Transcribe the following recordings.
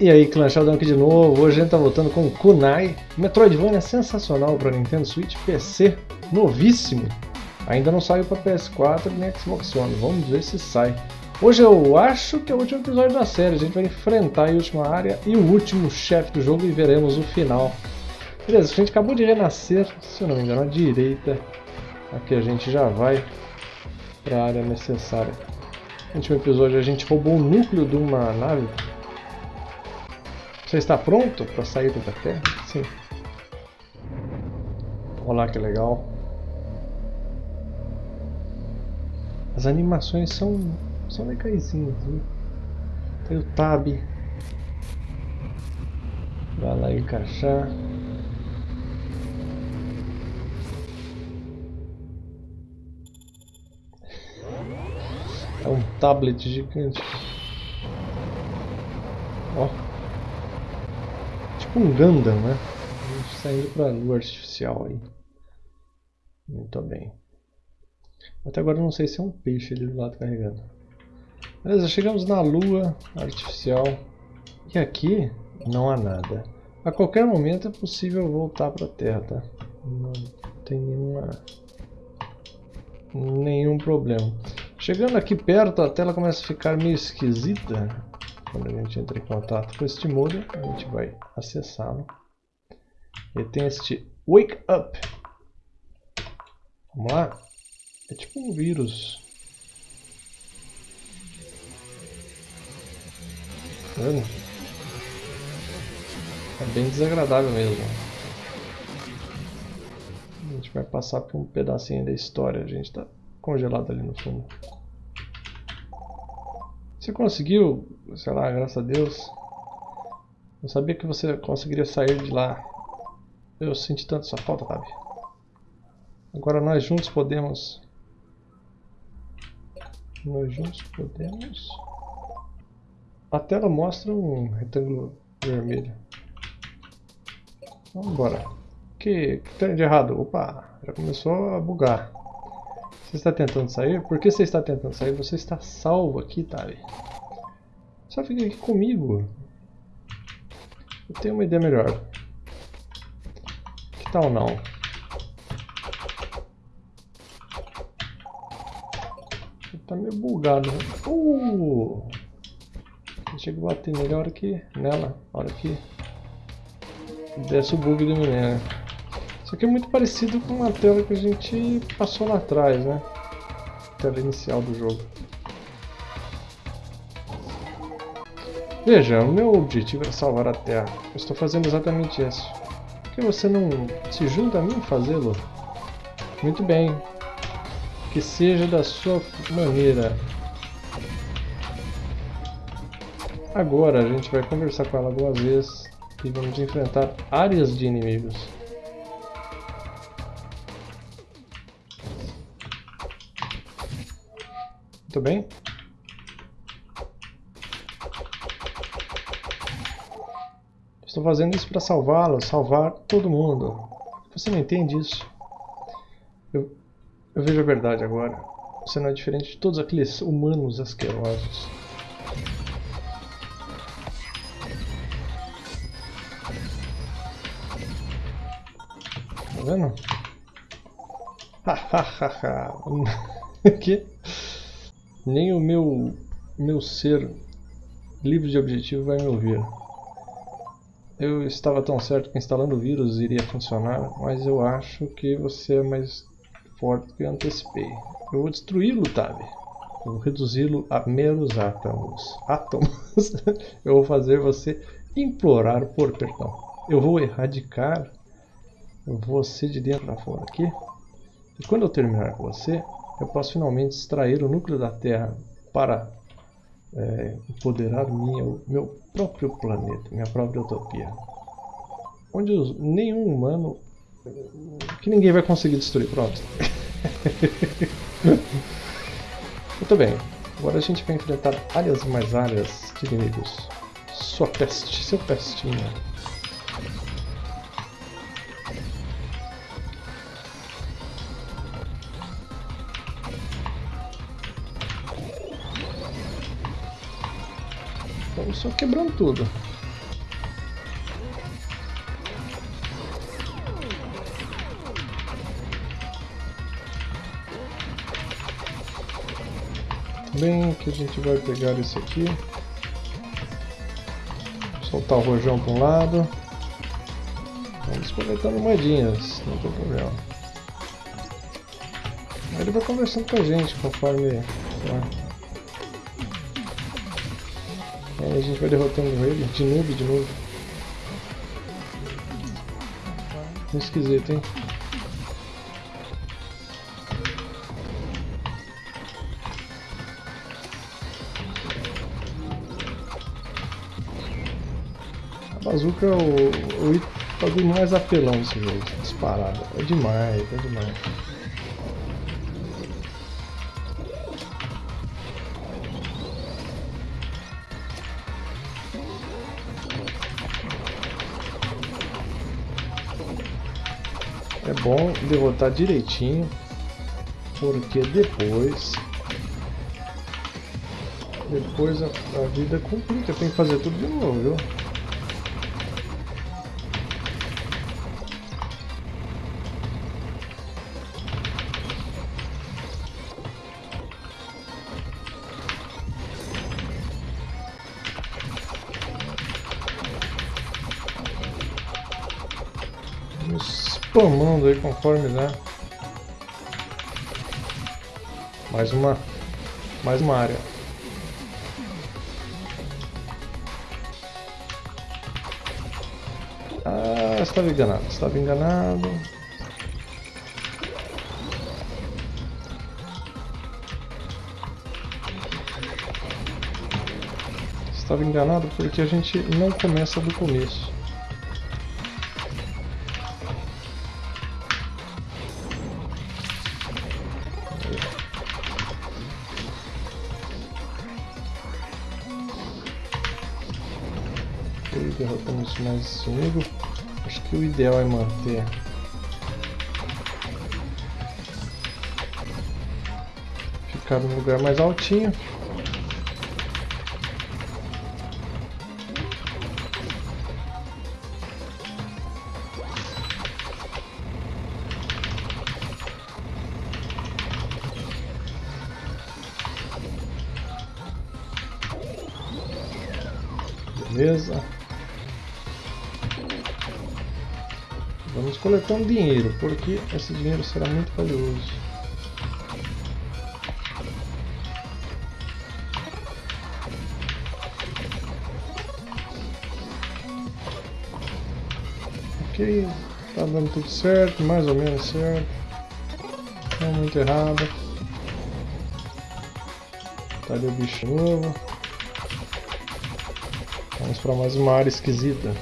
E aí, Clã Sheldon aqui de novo. Hoje a gente tá voltando com Kunai. Metroidvania sensacional para Nintendo Switch, PC, novíssimo. Ainda não saiu para PS4 nem Xbox One. Vamos ver se sai. Hoje eu acho que é o último episódio da série. A gente vai enfrentar a última área e o último chefe do jogo e veremos o final. Beleza, a gente acabou de renascer, se eu não me engano, à direita. Aqui a gente já vai para a área necessária. No último episódio a gente roubou o núcleo de uma nave você está pronto para sair da Terra? Sim. Olá, que legal. As animações são, são legaisinhas. Viu? Tem o Tab. Vai lá encaixar. É um tablet gigante. Ó tipo um Gundam, né? A gente saindo para a lua artificial aí. Muito bem. Até agora não sei se é um peixe ali do lado carregando. Beleza, chegamos na lua artificial. E aqui não há nada. A qualquer momento é possível voltar para a Terra, tá? Não tem nenhuma... nenhum problema. Chegando aqui perto, a tela começa a ficar meio esquisita. Quando a gente entra em contato com este modem, a gente vai acessá-lo. Ele tem este Wake Up. Vamos lá? É tipo um vírus. Tá vendo? É bem desagradável mesmo. A gente vai passar por um pedacinho da história. A gente está congelado ali no fundo. Você conseguiu, sei lá, graças a Deus. Eu sabia que você conseguiria sair de lá. Eu senti tanto sua falta, sabe? Agora nós juntos podemos... Nós juntos podemos... A tela mostra um retângulo vermelho. Vamos embora. Que, que tem de errado? Opa, já começou a bugar. Você está tentando sair? Por que você está tentando sair? Você está salvo aqui, Tari. Só fica aqui comigo. Eu tenho uma ideia melhor. Que tal não? Tá meio bugado. Né? Uh! A bater nele a hora que. nela, a hora que. Desce o bug do menino. Isso aqui é muito parecido com a tela que a gente passou lá atrás, né? A tela inicial do jogo. Veja, o meu objetivo é salvar a Terra. Eu estou fazendo exatamente isso. Por que você não se junta a mim fazê-lo? Muito bem. Que seja da sua maneira. Agora a gente vai conversar com ela algumas vezes e vamos enfrentar áreas de inimigos. Muito bem. Estou fazendo isso para salvá-lo, salvar todo mundo. Você não entende isso? Eu, eu vejo a verdade agora. Você não é diferente de todos aqueles humanos asquerosos. Tá vendo? Hahaha. que? Nem o meu, meu ser livre de objetivo vai me ouvir. Eu estava tão certo que instalando o vírus iria funcionar, mas eu acho que você é mais forte do que eu antecipei. Eu vou destruí-lo, Tabi. Eu vou reduzi-lo a meros átomos. Átomos? eu vou fazer você implorar por perdão. Eu vou erradicar você de dentro para fora aqui. E quando eu terminar com você, eu posso finalmente extrair o núcleo da Terra para é, empoderar minha, meu próprio planeta, minha própria utopia. Onde os, nenhum humano, que ninguém vai conseguir destruir, pronto. Muito bem, agora a gente vai enfrentar áreas e mais áreas de inimigos. Sua peste, seu pestinho. Só quebrando tudo. Bem que a gente vai pegar esse aqui. Soltar o rojão para um lado. Vamos coletando moedinhas, não tem problema. Aí ele vai conversando com a gente conforme... Tá? Aí a gente vai derrotando ele de novo, de novo. Esquisito, hein? A bazuca é o, o bagulho mais apelão desse jogo, disparado. É demais, é demais. Bom derrotar direitinho, porque depois depois a, a vida complica, tem que fazer tudo de novo, viu? Spamando aí conforme né? Mais uma mais uma área. Ah estava enganado estava enganado. Estava enganado porque a gente não começa do começo esse inimigo. Acho que o ideal é manter ficar no lugar mais altinho. Vamos coletando dinheiro, porque esse dinheiro será muito valioso. Ok, tá dando tudo certo, mais ou menos certo. Não muito errado. Tá ali o bicho novo. Vamos para mais uma área esquisita.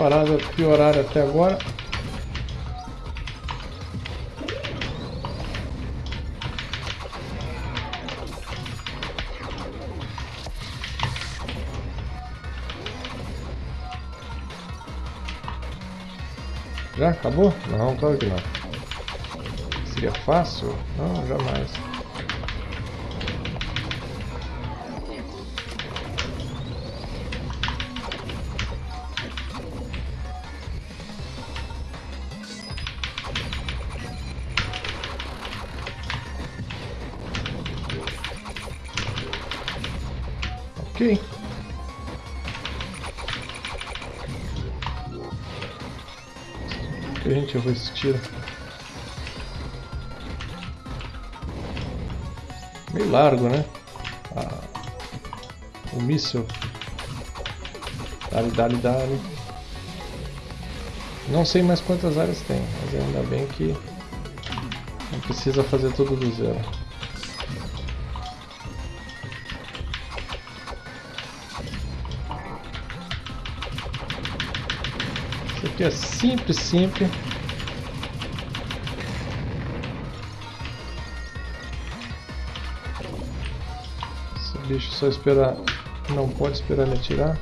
Paradas pioraram até agora. Já acabou? Não, claro que não. Seria fácil? Não, jamais. Gente vai esse tiro? Meio largo, né? Ah, o míssil. Dali, dali, dali. Não sei mais quantas áreas tem, mas ainda bem que não precisa fazer tudo do zero. Que é simples, simples. Esse bicho só esperar, não pode esperar ele atirar.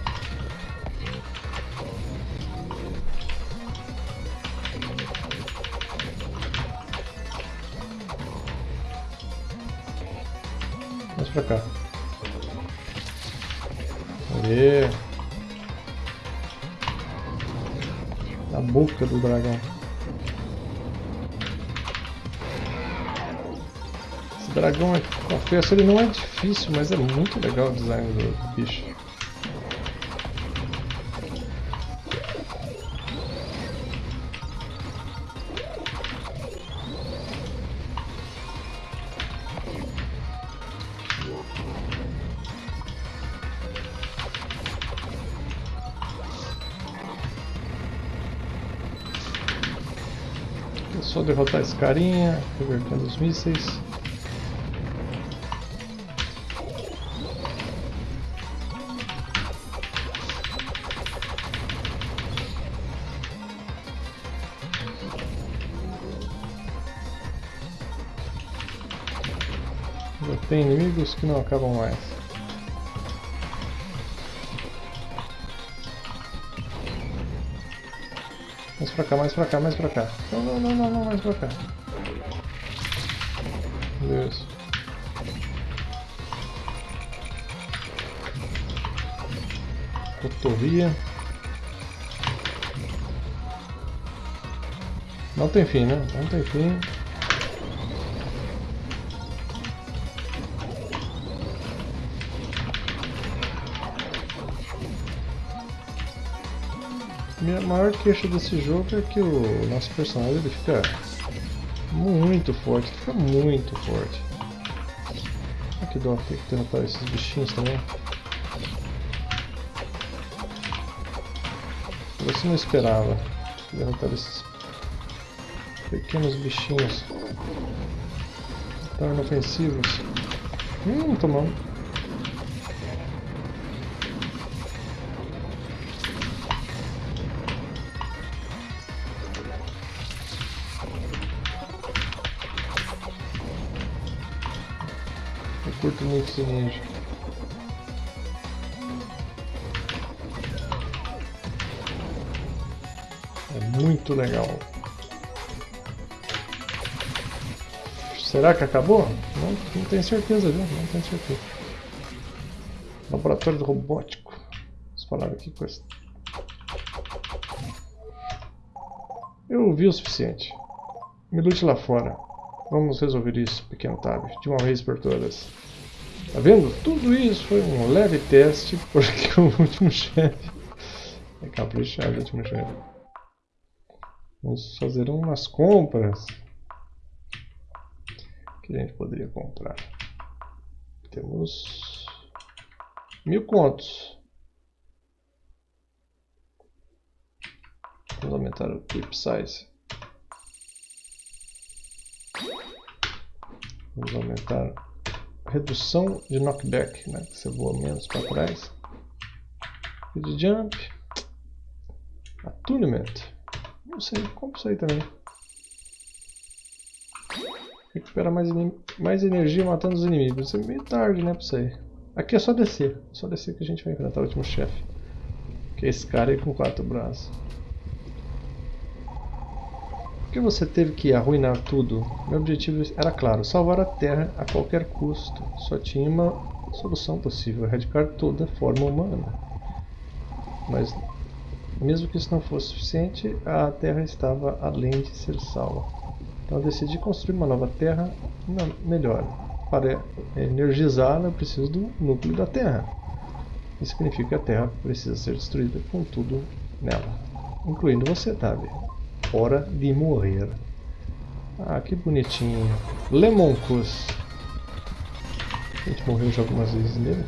Vamos pra cá. Aê. Boca do dragão. Esse dragão, confesso, ele não é difícil, mas é muito legal o design do bicho. Só derrotar esse carinha, revertendo os mísseis. Já tem inimigos que não acabam mais. Mais pra cá, mais pra cá, mais pra cá. Não, não, não, não, não mais pra cá. Isso. Cotovia. Não tem fim, né? Não tem fim. Minha maior queixa desse jogo é que o nosso personagem ele fica muito forte, fica muito forte. Olha que dó que derrotar esses bichinhos também. Você não esperava derrotar esses pequenos bichinhos tão inofensivos. Hum, tomando. Curto muito ninja. É muito legal. Será que acabou? Não, não tenho certeza, viu? Não tenho certeza. Laboratório robótico. Vamos falar aqui esse. Eu vi o suficiente. Me lute lá fora. Vamos resolver isso, pequeno Tab, de uma vez por todas. Tá vendo? Tudo isso foi um leve teste, porque o último chefe é caprichado, o último chefe. Vamos fazer umas compras. Que a gente poderia comprar? Temos mil contos. Vamos aumentar o clip size. Vamos aumentar redução de knockback, né? você voa menos para trás. Speed jump. Attunement. Não sei, compra isso aí também. Recupera mais, mais energia matando os inimigos. Isso é meio tarde, né, pra isso aí. Aqui é só descer. É só descer que a gente vai enfrentar o último chefe. Que é esse cara aí com quatro braços. Que você teve que arruinar tudo? Meu objetivo era claro, salvar a Terra a qualquer custo. Só tinha uma solução possível, erradicar toda forma humana. Mas, mesmo que isso não fosse suficiente, a Terra estava além de ser salva. Então decidi construir uma nova Terra melhor. Para energizá-la, eu preciso do núcleo da Terra. Isso significa que a Terra precisa ser destruída com tudo nela, incluindo você, Tavi. Hora de morrer. Ah, que bonitinho. Lemoncus. A gente morreu já algumas vezes nele.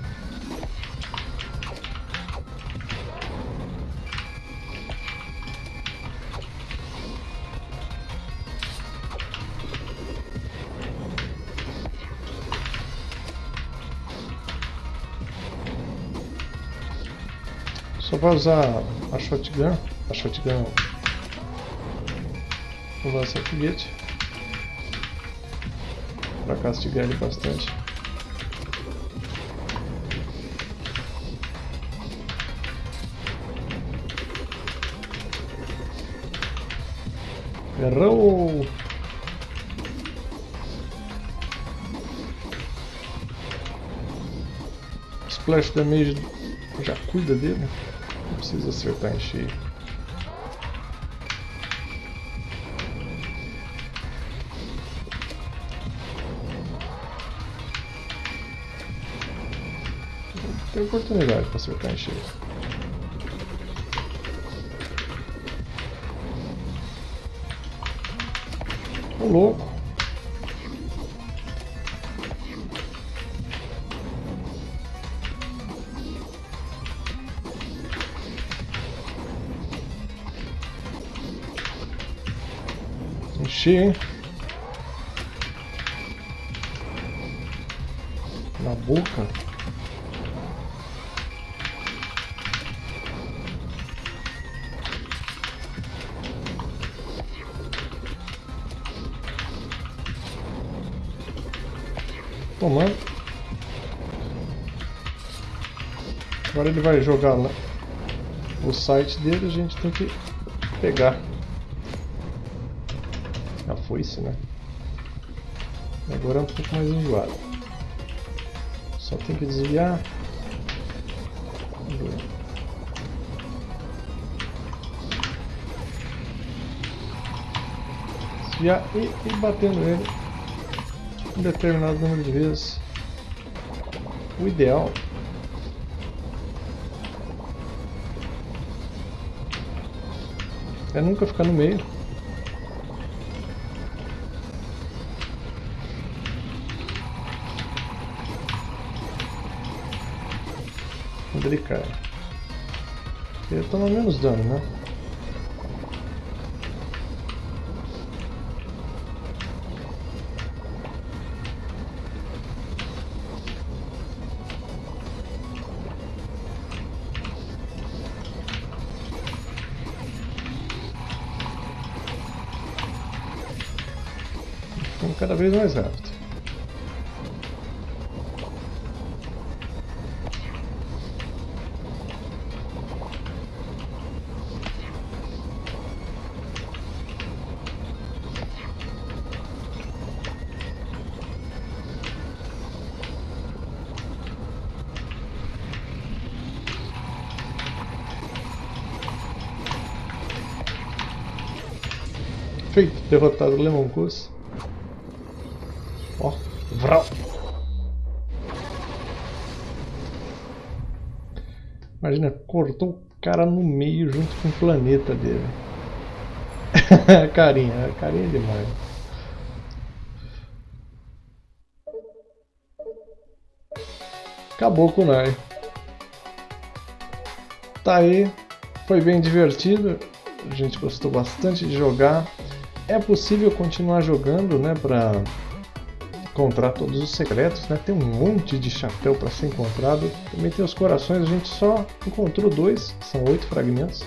Só vai usar a shotgun. A shotgun Vou lançar foguete para castigar ele bastante. Errou! Splash damage já cuida dele, não precisa acertar em cheio. Tem oportunidade para acertar em cheio. Ô louco. Enchi, hein? Na boca. Tomando. Agora ele vai jogar lá o site dele, a gente tem que pegar. A foice, né? Agora é um pouco mais enjoado. Só tem que desviar. Desviar e ir batendo ele um determinado número de vezes. O ideal é nunca ficar no meio. Quando ele cai. Ele toma menos dano, né? Cada vez mais rápido. Feito, derrotado o Lemon Goose. Ó, vral. Imagina, cortou o cara no meio junto com o planeta dele. carinha, carinha demais. Acabou com o Nai. Tá aí, foi bem divertido, a gente gostou bastante de jogar. É possível continuar jogando, né, pra encontrar todos os secretos, né? Tem um monte de chapéu para ser encontrado. Também tem os corações, a gente só encontrou dois, são oito fragmentos.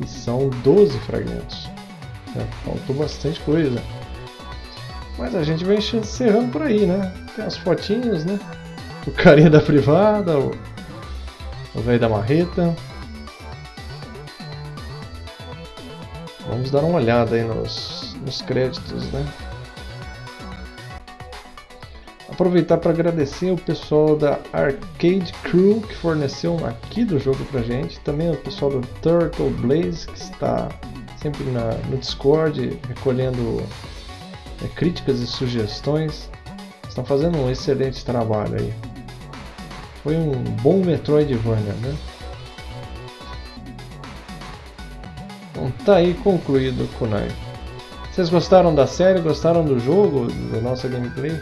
E são 12 fragmentos. Né? Faltou bastante coisa. Mas a gente vai encerrando por aí, né? Tem as fotinhas, né? O carinha da privada, o, o velho da marreta. Vamos dar uma olhada aí nos, nos créditos, né? Aproveitar para agradecer o pessoal da Arcade Crew que forneceu um aqui do jogo pra gente, também o pessoal do Turtle Blaze que está sempre na, no Discord recolhendo é, críticas e sugestões, estão fazendo um excelente trabalho aí. Foi um bom Metroidvania, né? Então tá aí concluído o Kunai. Vocês gostaram da série? Gostaram do jogo? Da nossa gameplay?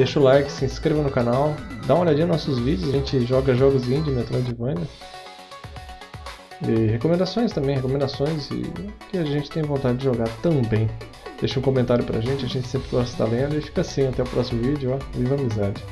Deixa o like, se inscreva no canal, dá uma olhadinha nos nossos vídeos, a gente joga jogos indie, Metroidvania. E recomendações também, recomendações e que a gente tem vontade de jogar também. Deixa um comentário pra gente, a gente sempre gosta de estar lendo e fica assim, até o próximo vídeo, ó, viva a amizade.